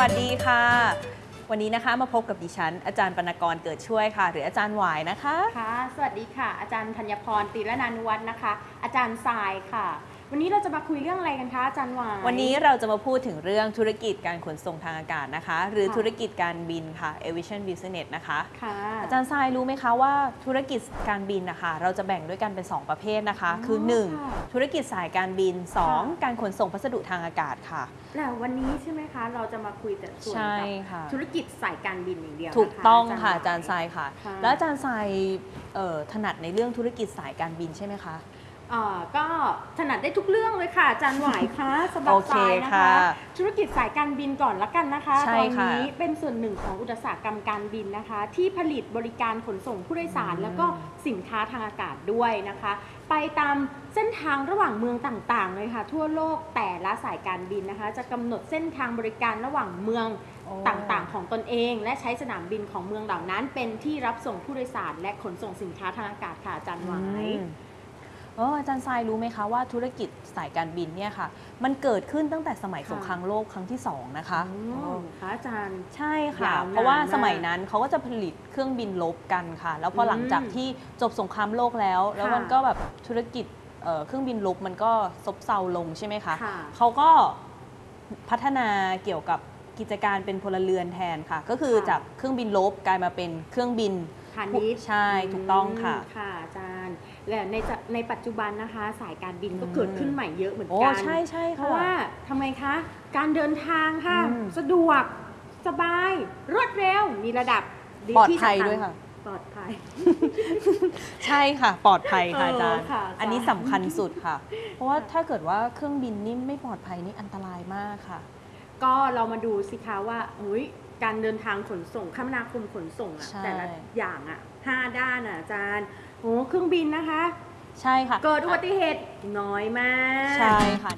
วัสดีค่ะ วันนี้นะคะมาพบกับดิฉัน อาจารย์ปนกรเกิดช่วยค่ะ หรืออาจารย์หวายนะคะค่ะ สวัสดีค่ะ อาจารย์ธัญพรตีรนานุวัฒน์นะคะ อาจารย์ทรายค่ะ วันนี้เราจะมาคุยเรื่องอะไรกันคะอาจารย์หวายวันนี้เราจะมาพูดถึงเรื่องธุรกิจการขนส่งทางอากาศนะคะ หรือค่ะธุรกิจการบินค่ะ aviation business นะคะค่ะอาจารย์ทรายรู้ไหมคะว่าธุรกิจการบินนะคะเราจะแบ่งด้วยกันเป็น 2 ประเภทนะคะอ๋อคือค่ะ1ธุรกิจสายการบินค่ะ2การขนส่งพัสดุทางอากาศค่ะแต่วันนี้ใช่ไหมคะเราจะมาคุยแต่ส่วนใช่กับค่ะธุรกิจสายการบินอย่างเดียวนะคะถูกต้องค่ะหวอาจารย์ทรายค่ะค่ะ แล้วอาจารย์ทรายเอ่อถนัดในเรื่องธุรกิจสายการบินใช่ไหมคะ เอ่อก็ถนัดได้ทุกเรื่องเลยค่ะอาจารย์หวายคะสำหรับโอเคทรายนะคะค่ะธุรกิจสายการบินก่อนละกันนะคะใช่ตอนค่ะนี้เป็นส่วนหนึ่งของอุตสาหกรรมการบินนะคะ ที่ผลิตบริการขนส่งผู้โดยสาร อืม แล้วก็สินค้าทางอากาศด้วยนะคะ ไปตามเส้นทางระหว่างเมืองต่างๆเลยค่ะ ทั่วโลกแต่ละสายการบินนะคะ จะกำหนดเส้นทางบริการระหว่างเมืองโอ้ต่างๆ ของตนเอง และใช้สนามบินของเมืองเหล่านั้น เป็นที่รับส่งผู้โดยสาร และขนส่งสินค้าทางอากาศค่ะอาจารย์หวาย อืม เอออาจารย์ทรายรู้ไหมคะว่าธุรกิจสายการบินเนี่ยค่ะ มันเกิดขึ้นตั้งแต่สมัยค่ะสงครามโลกครั้งที่สองนะคะอ๋เอออค่ะอาจารย์ ใช่ค่ะ ยาวนานเพราะว่าากสมัยนั้นเขาก็จะผลิตเครื่องบินลบกันค่ะ แล้วพอหลังจากที่จบสงครามโลกแล้ว แล้วมันก็แบบธุรกิจเอ่อเครื่องบินลบมันก็ซบเซาลงใช่ไหมคะค่ะเขาก็พัฒนาเกี่ยวกับกิจการเป็นพลเรือนแทนค่ะ ก็คือค่ะ จากเครื่องบินลบกลายมาเป็นเครื่องบินพาณิชย์ใช่ถูกต้องค่ะมค่ะอาจารย์ และในจะในปัจจุบันนะคะ สายการบินก็อืมเกิดขึ้นใหม่เยอะเหมือนโอ้กัน ใช่ใช่เพค่ะ ราะว่าทำไมคะ การเดินทางค่ะ อืม สะดวก สบาย รวดเร็ว มีระดับปลอดที่ภัยสำญด้วยค่ะ ปลอดภัย ใช่ค่ะ ปลอดภัยค่ะเอออาจารย์ค่ะอันนี้อาจารย์สำคัญสุดค่ะ เพราะว่าถ้าเกิดว่าเครื่องบินนี่ไม่ปลอดภัยนี่อันตรายมากค่ะ ก็เรามาดูสิคะว่าอุยการเดินทางขนส่งคมนาคมขนส่งอะใช่ แต่ละอย่างอะ ห้าด้านอะอาจารย์โอ้เครื่องบินนะคะ ใช่ค่ะ เกิดอุบัติเหตุน้อยมาก ใช่ค่ะ